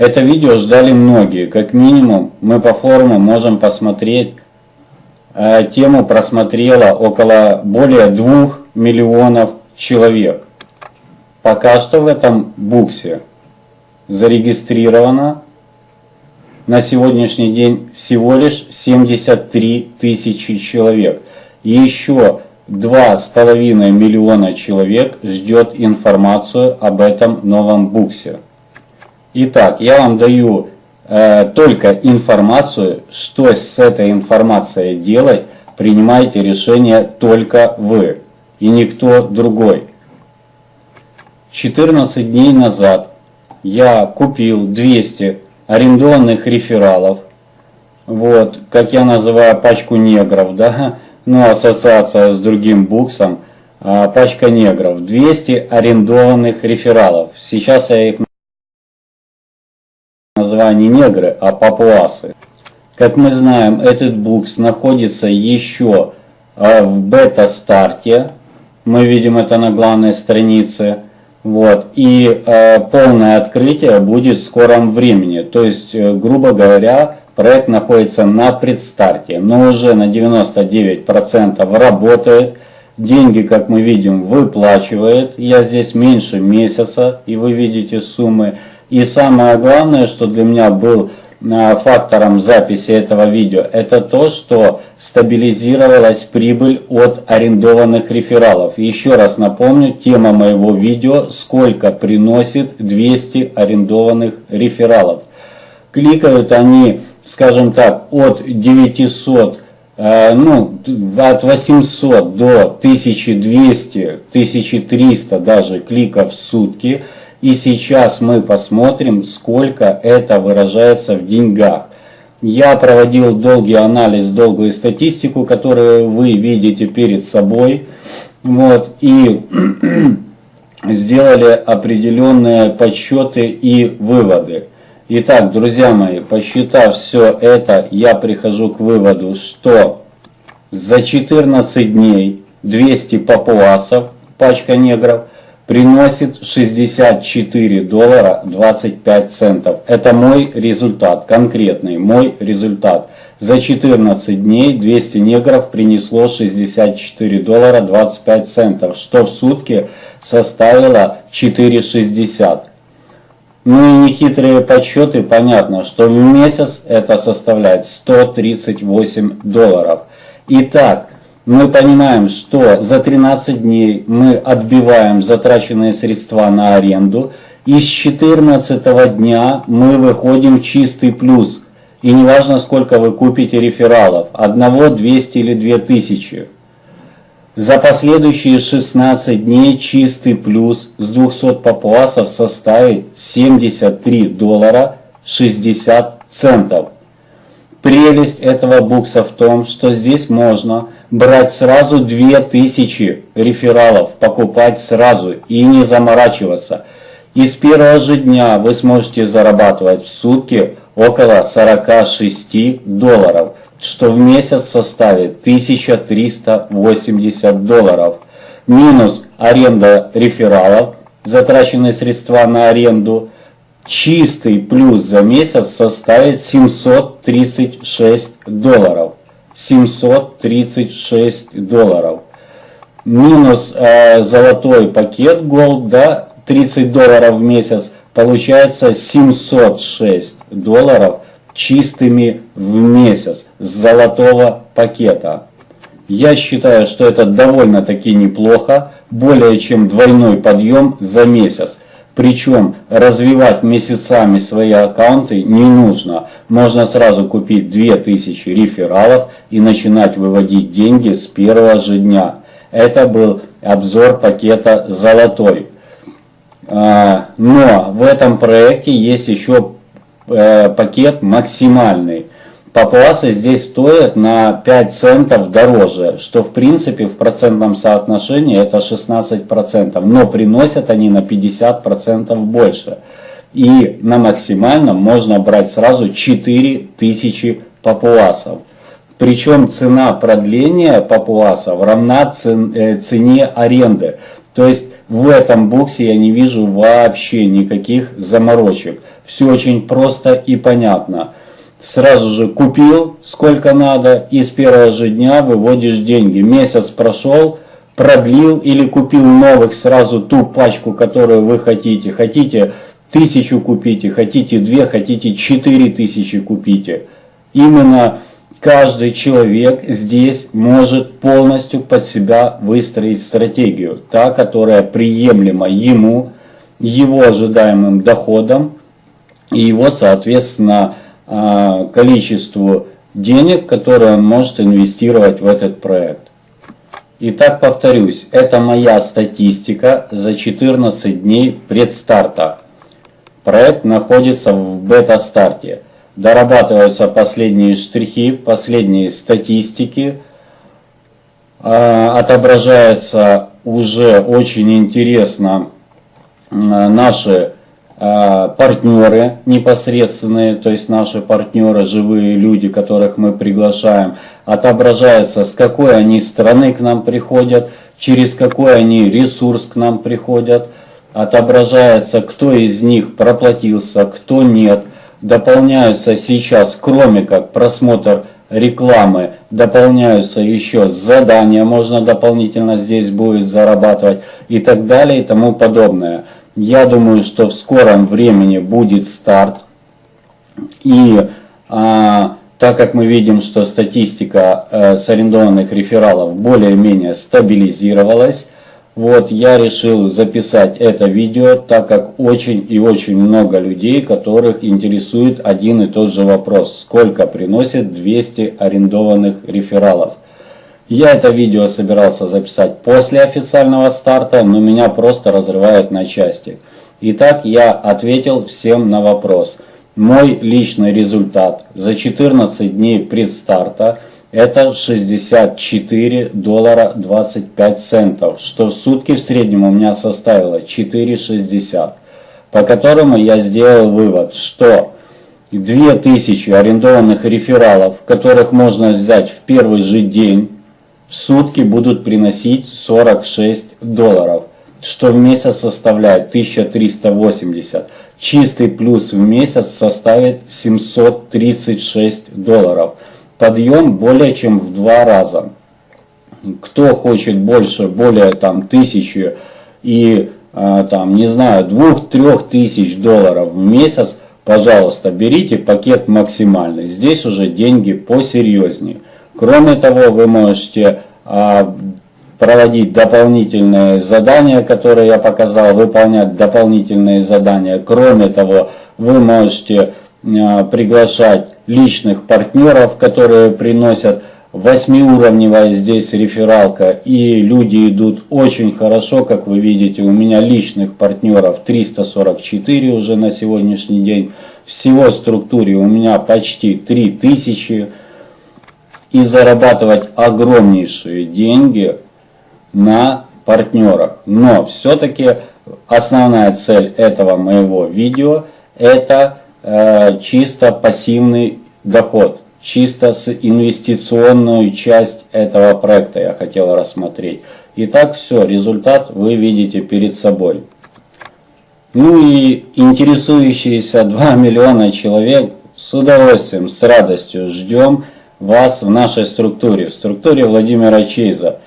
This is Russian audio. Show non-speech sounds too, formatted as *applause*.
Это видео ждали многие, как минимум мы по форуму можем посмотреть, э, тему просмотрело около более 2 миллионов человек. Пока что в этом буксе зарегистрировано на сегодняшний день всего лишь 73 тысячи человек. Еще 2,5 миллиона человек ждет информацию об этом новом буксе. Итак, я вам даю э, только информацию, что с этой информацией делать, принимайте решение только вы и никто другой. 14 дней назад я купил 200 арендованных рефералов, вот, как я называю пачку негров, да, ну, ассоциация с другим буксом, а, пачка негров, 200 арендованных рефералов. Сейчас я их называю не негры, а папуасы. Как мы знаем, этот букс находится еще а, в бета-старте. Мы видим это на главной странице. Вот. И э, полное открытие будет в скором времени. То есть, э, грубо говоря, проект находится на предстарте, но уже на 99% работает. Деньги, как мы видим, выплачивает. Я здесь меньше месяца, и вы видите суммы. И самое главное, что для меня был Э, фактором записи этого видео, это то, что стабилизировалась прибыль от арендованных рефералов. Еще раз напомню, тема моего видео, сколько приносит 200 арендованных рефералов. Кликают они, скажем так, от 900 э, ну, от 800 до 1200, 1300 даже кликов в сутки – и сейчас мы посмотрим, сколько это выражается в деньгах. Я проводил долгий анализ, долгую статистику, которую вы видите перед собой. Вот, и *clears throat* сделали определенные подсчеты и выводы. Итак, друзья мои, посчитав все это, я прихожу к выводу, что за 14 дней 200 папуасов, пачка негров, приносит 64 доллара 25 центов. Это мой результат, конкретный мой результат. За 14 дней 200 негров принесло 64 доллара 25 центов, что в сутки составило 4,60. Ну и нехитрые подсчеты, понятно, что в месяц это составляет 138 долларов. Итак, мы понимаем, что за 13 дней мы отбиваем затраченные средства на аренду, и с 14 дня мы выходим в чистый плюс. И неважно, сколько вы купите рефералов, одного, 200 или 2000. За последующие 16 дней чистый плюс с 200 папуасов составит 73 доллара 60 центов. Прелесть этого букса в том, что здесь можно брать сразу 2000 рефералов, покупать сразу и не заморачиваться. И с первого же дня вы сможете зарабатывать в сутки около 46 долларов, что в месяц составит 1380 долларов. Минус аренда рефералов, затраченные средства на аренду – чистый плюс за месяц составит 736 долларов. 736 долларов. Минус э, золотой пакет Gold, да, 30 долларов в месяц, получается 706 долларов чистыми в месяц с золотого пакета. Я считаю, что это довольно-таки неплохо, более чем двойной подъем за месяц. Причем развивать месяцами свои аккаунты не нужно. Можно сразу купить 2000 рефералов и начинать выводить деньги с первого же дня. Это был обзор пакета «Золотой». А, но в этом проекте есть еще э, пакет максимальный. Папуасы здесь стоят на 5 центов дороже, что в принципе в процентном соотношении это 16%, но приносят они на 50% больше. И на максимальном можно брать сразу 4000 папуасов. Причем цена продления папуасов равна э, цене аренды. То есть В этом боксе я не вижу вообще никаких заморочек. Все очень просто и понятно. Сразу же купил сколько надо и с первого же дня выводишь деньги. Месяц прошел, продлил или купил новых сразу ту пачку, которую вы хотите. Хотите тысячу купите, хотите две, хотите четыре тысячи купите. Именно каждый человек здесь может полностью под себя выстроить стратегию, та, которая приемлема ему, его ожидаемым доходам и его, соответственно, количеству денег, которые он может инвестировать в этот проект. Итак, повторюсь, это моя статистика за 14 дней предстарта. Проект находится в бета-старте дорабатываются последние штрихи, последние статистики, а, отображаются уже очень интересно наши а, партнеры непосредственные, то есть наши партнеры, живые люди, которых мы приглашаем, отображается, с какой они страны к нам приходят, через какой они ресурс к нам приходят, отображается, кто из них проплатился, кто нет, дополняются сейчас, кроме как просмотр рекламы, дополняются еще задания, можно дополнительно здесь будет зарабатывать и так далее и тому подобное. Я думаю, что в скором времени будет старт. И а, так как мы видим, что статистика а, с арендованных рефералов более-менее стабилизировалась, вот я решил записать это видео, так как очень и очень много людей, которых интересует один и тот же вопрос. Сколько приносит 200 арендованных рефералов? Я это видео собирался записать после официального старта, но меня просто разрывают на части. Итак, я ответил всем на вопрос. Мой личный результат за 14 дней предстарта – это 64 доллара 25 центов, что в сутки в среднем у меня составило 4,60, по которому я сделал вывод, что 2000 арендованных рефералов, которых можно взять в первый же день, сутки будут приносить 46 долларов, что в месяц составляет 1380. Чистый плюс в месяц составит 736 долларов подъем более чем в два раза. Кто хочет больше, более там тысячи и а, там, не знаю, двух-трех тысяч долларов в месяц, пожалуйста, берите пакет максимальный. Здесь уже деньги посерьезнее. Кроме того, вы можете а, проводить дополнительные задания, которые я показал, выполнять дополнительные задания. Кроме того, вы можете а, приглашать личных партнеров, которые приносят восьмиуровневая здесь рефералка и люди идут очень хорошо, как вы видите, у меня личных партнеров 344 уже на сегодняшний день, всего в структуре у меня почти 3000 и зарабатывать огромнейшие деньги на партнерах. Но все-таки основная цель этого моего видео это Э, чисто пассивный доход, чисто с инвестиционную часть этого проекта я хотел рассмотреть. Итак, все, результат вы видите перед собой. Ну и интересующиеся 2 *laughs* миллиона человек с удовольствием, с радостью ждем вас в нашей структуре, в структуре Владимира Чейза.